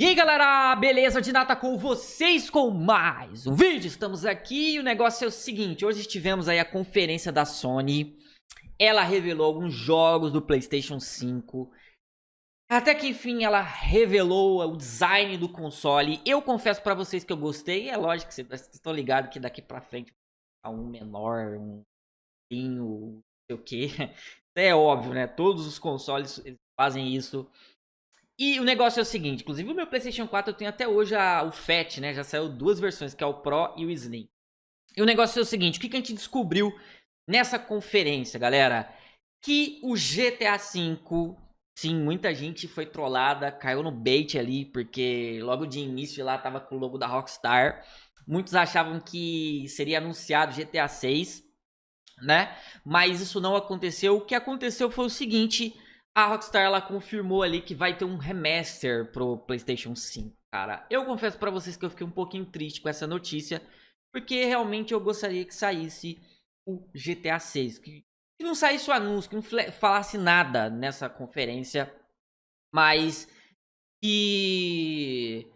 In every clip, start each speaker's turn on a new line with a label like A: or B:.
A: E aí galera, beleza? De nata com vocês com mais um vídeo. Estamos aqui e o negócio é o seguinte, hoje tivemos aí a conferência da Sony. Ela revelou alguns jogos do Playstation 5. Até que enfim ela revelou o design do console. Eu confesso pra vocês que eu gostei. É lógico que vocês estão ligados que daqui pra frente a um menor, um pinho, não sei o que. É óbvio, né? Todos os consoles fazem isso. E o negócio é o seguinte, inclusive o meu Playstation 4 eu tenho até hoje a, o FAT, né? Já saiu duas versões, que é o Pro e o Slim. E o negócio é o seguinte, o que, que a gente descobriu nessa conferência, galera? Que o GTA V, sim, muita gente foi trollada, caiu no bait ali, porque logo de início lá tava com o logo da Rockstar. Muitos achavam que seria anunciado GTA 6, né? Mas isso não aconteceu. O que aconteceu foi o seguinte a Rockstar ela confirmou ali que vai ter um remaster pro PlayStation 5, cara. Eu confesso para vocês que eu fiquei um pouquinho triste com essa notícia, porque realmente eu gostaria que saísse o GTA 6, que, que não saísse o anúncio, que não falasse nada nessa conferência, mas que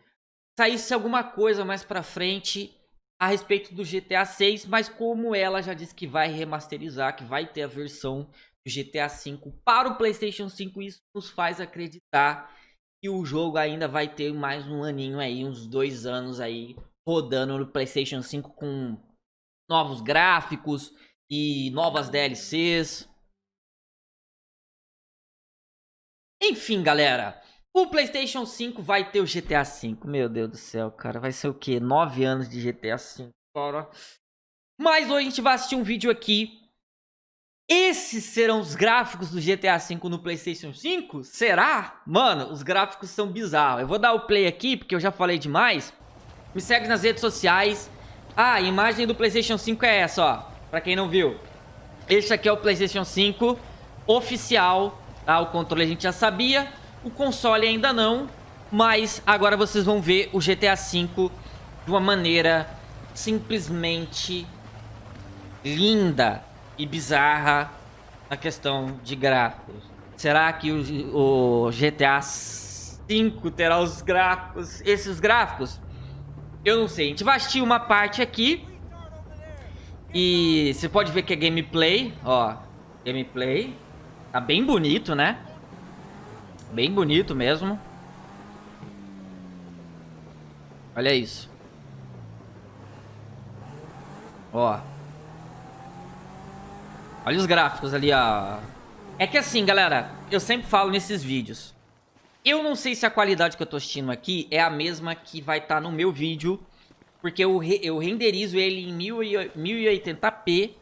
A: saísse alguma coisa mais pra frente a respeito do GTA 6, mas como ela já disse que vai remasterizar, que vai ter a versão GTA V para o PlayStation 5, isso nos faz acreditar que o jogo ainda vai ter mais um aninho aí, uns dois anos aí, rodando no PlayStation 5 com novos gráficos e novas DLCs. Enfim, galera, o PlayStation 5 vai ter o GTA V. Meu Deus do céu, cara, vai ser o quê? Nove anos de GTA V, cara. Mas hoje a gente vai assistir um vídeo aqui esses serão os gráficos do GTA V no Playstation 5? Será? Mano, os gráficos são bizarros. Eu vou dar o play aqui, porque eu já falei demais. Me segue nas redes sociais. Ah, a imagem do Playstation 5 é essa, ó. Pra quem não viu. Este aqui é o Playstation 5 oficial. Tá? O controle a gente já sabia. O console ainda não. Mas agora vocês vão ver o GTA V de uma maneira simplesmente linda e bizarra a questão de gráficos. Será que o, o GTA V terá os gráficos, esses gráficos? Eu não sei. A gente vai assistir uma parte aqui. E você pode ver que é gameplay, ó. Gameplay. Tá bem bonito, né? Bem bonito mesmo. Olha isso. Ó. Olha os gráficos ali, ó. É que assim, galera, eu sempre falo nesses vídeos. Eu não sei se a qualidade que eu tô assistindo aqui é a mesma que vai estar tá no meu vídeo. Porque eu, re eu renderizo ele em 1080p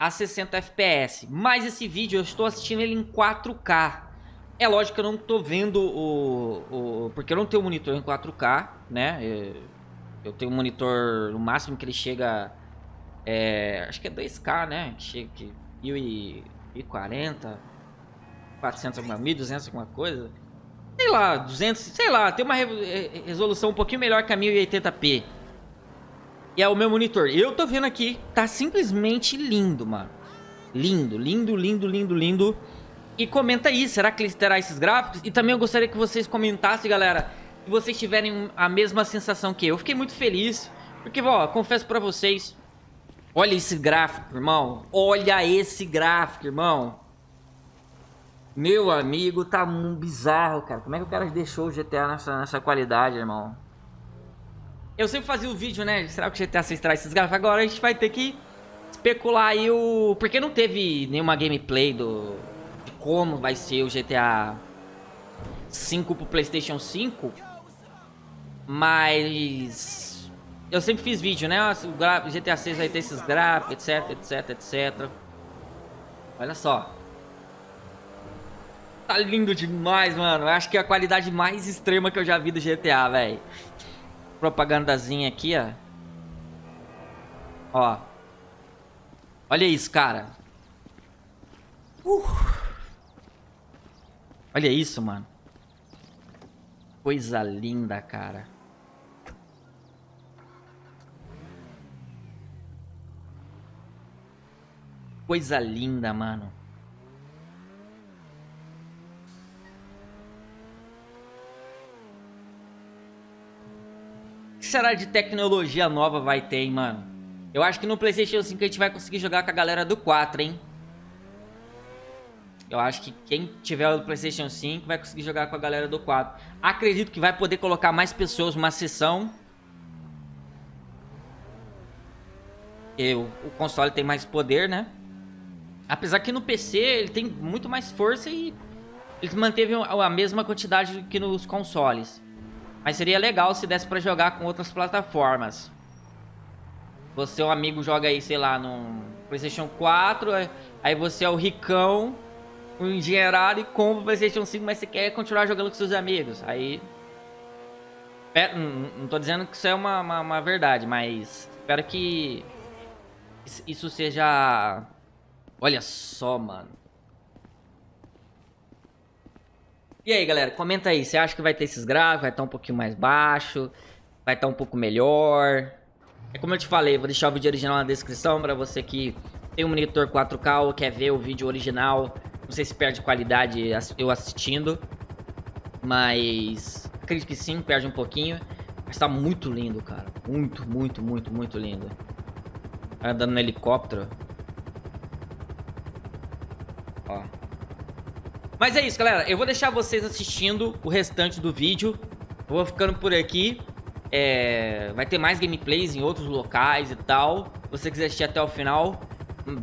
A: a 60 fps. Mas esse vídeo eu estou assistindo ele em 4K. É lógico que eu não tô vendo o... o porque eu não tenho monitor em 4K, né? Eu tenho um monitor, no máximo que ele chega... É, acho que é 2K, né? Que chega, que 1040, 400 alguma, 1200 alguma coisa. Sei lá, 200, sei lá, tem uma eh, resolução um pouquinho melhor que a 1080p. E é o meu monitor. Eu tô vendo aqui, tá simplesmente lindo, mano. Lindo, lindo, lindo, lindo, lindo. E comenta aí, será que ele terá esses gráficos? E também eu gostaria que vocês comentassem, galera, se vocês tiverem a mesma sensação que eu. Eu fiquei muito feliz, porque, ó, confesso pra vocês, Olha esse gráfico, irmão. Olha esse gráfico, irmão. Meu amigo, tá um bizarro, cara. Como é que o cara deixou o GTA nessa, nessa qualidade, irmão? Eu sempre fazia o vídeo, né? Será que o GTA 6 traz esses gráficos? Agora a gente vai ter que especular aí o... Porque não teve nenhuma gameplay do... De como vai ser o GTA 5 pro Playstation 5. Mas... Eu sempre fiz vídeo, né? O GTA 6 vai ter esses gráficos, etc, etc, etc. Olha só. Tá lindo demais, mano. Eu acho que é a qualidade mais extrema que eu já vi do GTA, velho. Propagandazinha aqui, ó. Ó. Olha isso, cara. Uh. Olha isso, mano. Coisa linda, cara. Coisa linda, mano. será de tecnologia nova vai ter, hein, mano? Eu acho que no Playstation 5 a gente vai conseguir jogar com a galera do 4, hein? Eu acho que quem tiver o Playstation 5 vai conseguir jogar com a galera do 4. Acredito que vai poder colocar mais pessoas numa sessão. E o, o console tem mais poder, né? Apesar que no PC ele tem muito mais força e ele manteve a mesma quantidade que nos consoles. Mas seria legal se desse pra jogar com outras plataformas. Você, um amigo, joga aí, sei lá, no Playstation 4, aí você é o ricão, um engenheirado e compra o Playstation 5, mas você quer continuar jogando com seus amigos. Aí... Não, não tô dizendo que isso é uma, uma, uma verdade, mas espero que isso seja... Olha só, mano. E aí, galera, comenta aí. Você acha que vai ter esses gráficos? Vai estar um pouquinho mais baixo? Vai estar um pouco melhor? É como eu te falei, vou deixar o vídeo original na descrição para você que tem um monitor 4K ou quer ver o vídeo original. Não sei se perde qualidade eu assistindo. Mas acredito que sim, perde um pouquinho. Mas tá muito lindo, cara. Muito, muito, muito, muito lindo. Andando no helicóptero. Mas é isso, galera. Eu vou deixar vocês assistindo o restante do vídeo. Vou ficando por aqui. É... Vai ter mais gameplays em outros locais e tal. Se você quiser assistir até o final,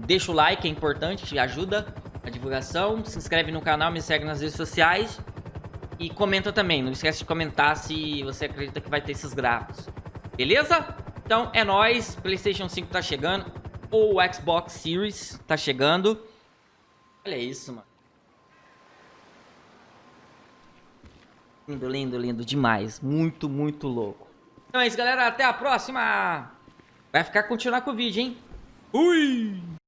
A: deixa o like, é importante, ajuda a divulgação. Se inscreve no canal, me segue nas redes sociais. E comenta também. Não esquece de comentar se você acredita que vai ter esses gráficos. Beleza? Então é nóis. Playstation 5 tá chegando. Ou Xbox Series tá chegando. Olha isso, mano. Lindo, lindo, lindo demais. Muito, muito louco. Então é isso, galera. Até a próxima. Vai ficar continuar com o vídeo, hein? Fui!